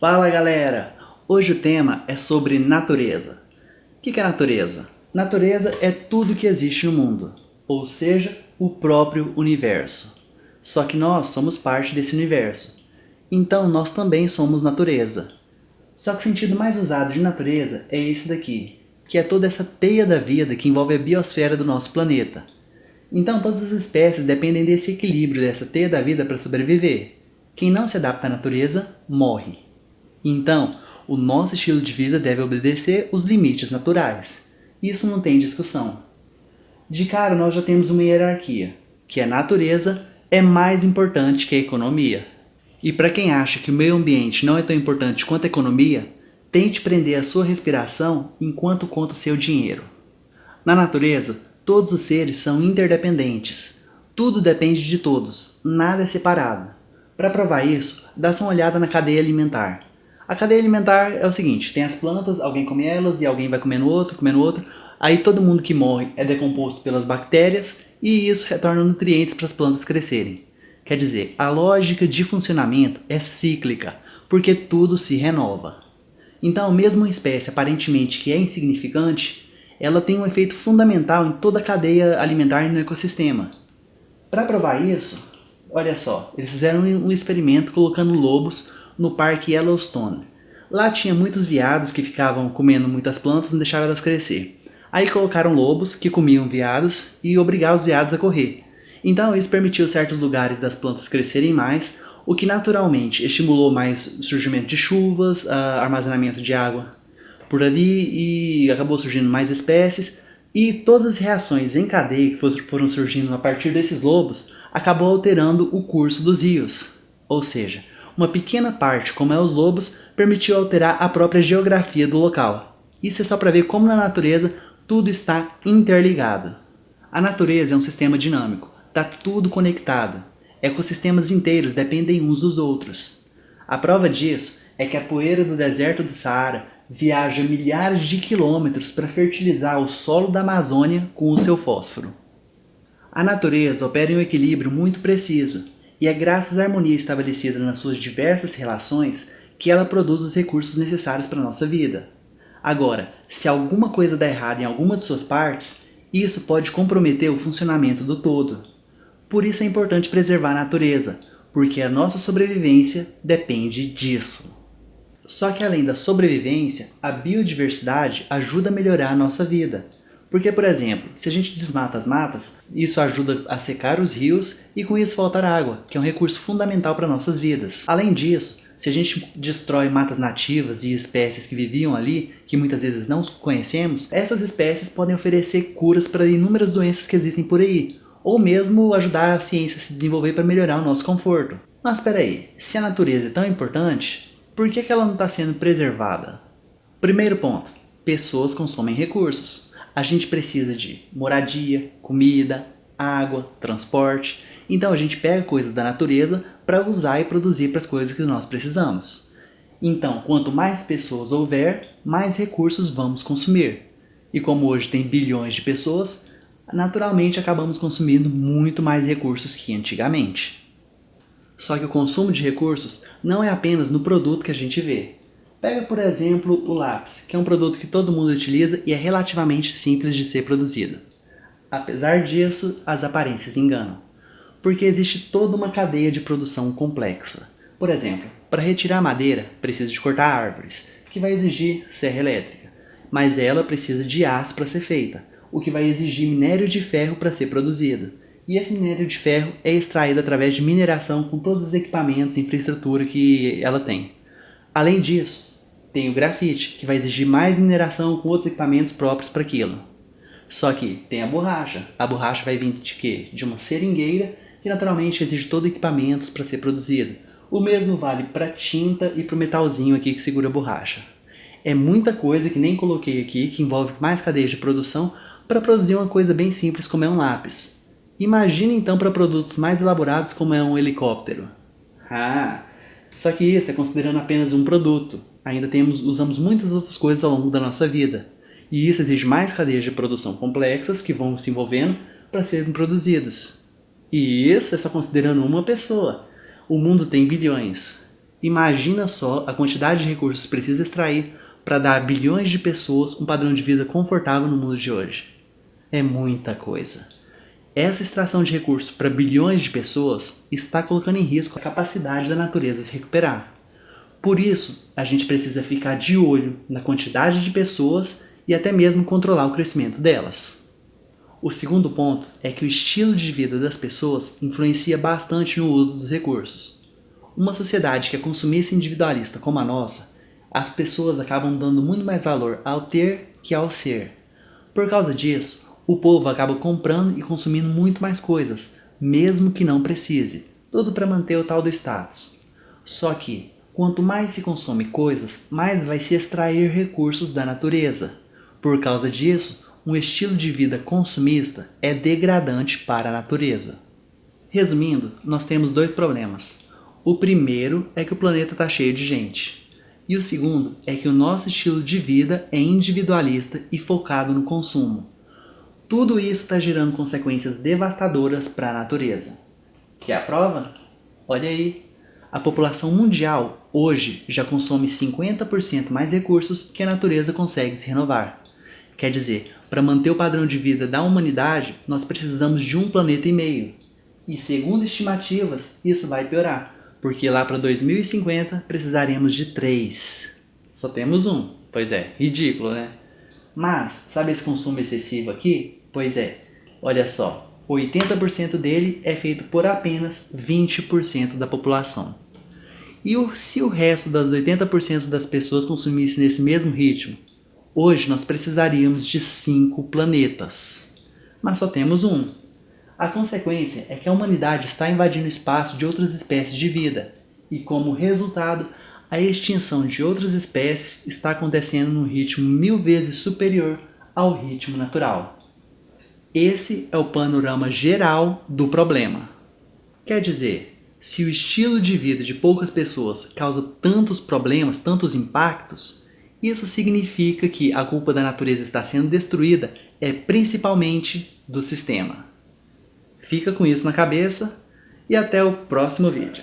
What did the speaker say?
Fala galera! Hoje o tema é sobre natureza. O que é natureza? Natureza é tudo que existe no mundo, ou seja, o próprio universo. Só que nós somos parte desse universo. Então nós também somos natureza. Só que o sentido mais usado de natureza é esse daqui, que é toda essa teia da vida que envolve a biosfera do nosso planeta. Então todas as espécies dependem desse equilíbrio dessa teia da vida para sobreviver. Quem não se adapta à natureza, morre. Então, o nosso estilo de vida deve obedecer os limites naturais. Isso não tem discussão. De cara, nós já temos uma hierarquia, que a natureza é mais importante que a economia. E para quem acha que o meio ambiente não é tão importante quanto a economia, tente prender a sua respiração enquanto conta o seu dinheiro. Na natureza, todos os seres são interdependentes. Tudo depende de todos, nada é separado. Para provar isso, dá-se uma olhada na cadeia alimentar. A cadeia alimentar é o seguinte, tem as plantas, alguém come elas e alguém vai comendo outro, comendo outro. Aí todo mundo que morre é decomposto pelas bactérias e isso retorna nutrientes para as plantas crescerem. Quer dizer, a lógica de funcionamento é cíclica, porque tudo se renova. Então, mesmo uma espécie aparentemente que é insignificante, ela tem um efeito fundamental em toda a cadeia alimentar no ecossistema. Para provar isso, olha só, eles fizeram um experimento colocando lobos no parque Yellowstone. Lá tinha muitos viados que ficavam comendo muitas plantas e não deixavam elas crescer. Aí colocaram lobos que comiam viados e obrigavam os viados a correr. Então isso permitiu certos lugares das plantas crescerem mais, o que naturalmente estimulou mais surgimento de chuvas, armazenamento de água por ali e acabou surgindo mais espécies e todas as reações em cadeia que foram surgindo a partir desses lobos acabou alterando o curso dos rios. Ou seja, uma pequena parte, como é os lobos, permitiu alterar a própria geografia do local. Isso é só para ver como na natureza tudo está interligado. A natureza é um sistema dinâmico, está tudo conectado. Ecossistemas inteiros dependem uns dos outros. A prova disso é que a poeira do deserto do Saara viaja milhares de quilômetros para fertilizar o solo da Amazônia com o seu fósforo. A natureza opera em um equilíbrio muito preciso, e é graças à harmonia estabelecida nas suas diversas relações que ela produz os recursos necessários para a nossa vida. Agora, se alguma coisa dá errado em alguma de suas partes, isso pode comprometer o funcionamento do todo. Por isso é importante preservar a natureza, porque a nossa sobrevivência depende disso. Só que além da sobrevivência, a biodiversidade ajuda a melhorar a nossa vida, porque, por exemplo, se a gente desmata as matas, isso ajuda a secar os rios e com isso faltar água, que é um recurso fundamental para nossas vidas. Além disso, se a gente destrói matas nativas e espécies que viviam ali, que muitas vezes não conhecemos, essas espécies podem oferecer curas para inúmeras doenças que existem por aí, ou mesmo ajudar a ciência a se desenvolver para melhorar o nosso conforto. Mas espera aí, se a natureza é tão importante, por que, que ela não está sendo preservada? Primeiro ponto, pessoas consomem recursos a gente precisa de moradia, comida, água, transporte. Então a gente pega coisas da natureza para usar e produzir para as coisas que nós precisamos. Então, quanto mais pessoas houver, mais recursos vamos consumir. E como hoje tem bilhões de pessoas, naturalmente acabamos consumindo muito mais recursos que antigamente. Só que o consumo de recursos não é apenas no produto que a gente vê. Pega, por exemplo, o lápis, que é um produto que todo mundo utiliza e é relativamente simples de ser produzido. Apesar disso, as aparências enganam, porque existe toda uma cadeia de produção complexa. Por exemplo, para retirar madeira, precisa de cortar árvores, que vai exigir serra elétrica, mas ela precisa de aço para ser feita, o que vai exigir minério de ferro para ser produzido. E esse minério de ferro é extraído através de mineração com todos os equipamentos e infraestrutura que ela tem. Além disso, tem o grafite, que vai exigir mais mineração com outros equipamentos próprios para aquilo. Só que tem a borracha. A borracha vai vir de quê? De uma seringueira, que naturalmente exige todo equipamentos para ser produzido. O mesmo vale para tinta e para o metalzinho aqui que segura a borracha. É muita coisa que nem coloquei aqui, que envolve mais cadeias de produção, para produzir uma coisa bem simples como é um lápis. Imagine então para produtos mais elaborados como é um helicóptero. Ah, só que isso é considerando apenas um produto ainda temos, usamos muitas outras coisas ao longo da nossa vida. E isso exige mais cadeias de produção complexas que vão se envolvendo para serem produzidas. E isso é só considerando uma pessoa. O mundo tem bilhões. Imagina só a quantidade de recursos que precisa extrair para dar a bilhões de pessoas um padrão de vida confortável no mundo de hoje. É muita coisa. Essa extração de recursos para bilhões de pessoas está colocando em risco a capacidade da natureza se recuperar. Por isso, a gente precisa ficar de olho na quantidade de pessoas e até mesmo controlar o crescimento delas. O segundo ponto é que o estilo de vida das pessoas influencia bastante no uso dos recursos. Uma sociedade que é consumista individualista como a nossa, as pessoas acabam dando muito mais valor ao ter que ao ser. Por causa disso, o povo acaba comprando e consumindo muito mais coisas, mesmo que não precise, tudo para manter o tal do status. Só que, quanto mais se consome coisas, mais vai se extrair recursos da natureza. Por causa disso, um estilo de vida consumista é degradante para a natureza. Resumindo, nós temos dois problemas. O primeiro é que o planeta está cheio de gente. E o segundo é que o nosso estilo de vida é individualista e focado no consumo. Tudo isso está gerando consequências devastadoras para a natureza. Quer a prova? Olha aí! A população mundial hoje já consome 50% mais recursos que a natureza consegue se renovar. Quer dizer, para manter o padrão de vida da humanidade, nós precisamos de um planeta e meio. E segundo estimativas, isso vai piorar, porque lá para 2050 precisaremos de três. Só temos um. Pois é, ridículo, né? Mas, sabe esse consumo excessivo aqui? Pois é, olha só, 80% dele é feito por apenas 20% da população. E se o resto das 80% das pessoas consumisse nesse mesmo ritmo, Hoje nós precisaríamos de cinco planetas, mas só temos um. A consequência é que a humanidade está invadindo o espaço de outras espécies de vida, e como resultado, a extinção de outras espécies está acontecendo num ritmo mil vezes superior ao ritmo natural. Esse é o panorama geral do problema. Quer dizer, se o estilo de vida de poucas pessoas causa tantos problemas, tantos impactos, isso significa que a culpa da natureza estar sendo destruída é principalmente do sistema. Fica com isso na cabeça e até o próximo vídeo.